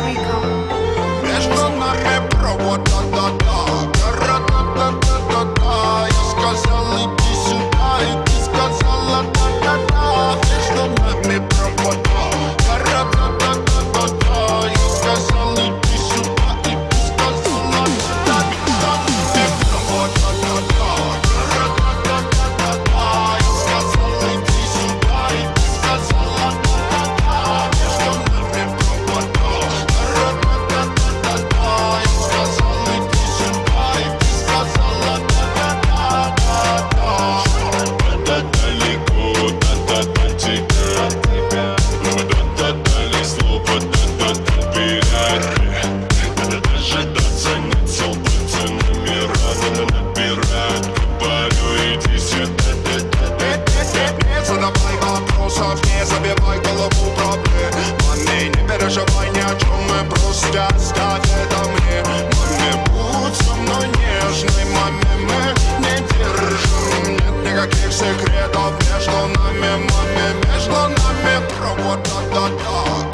Rico. Wiesz, to what, what, what, dot dot dot.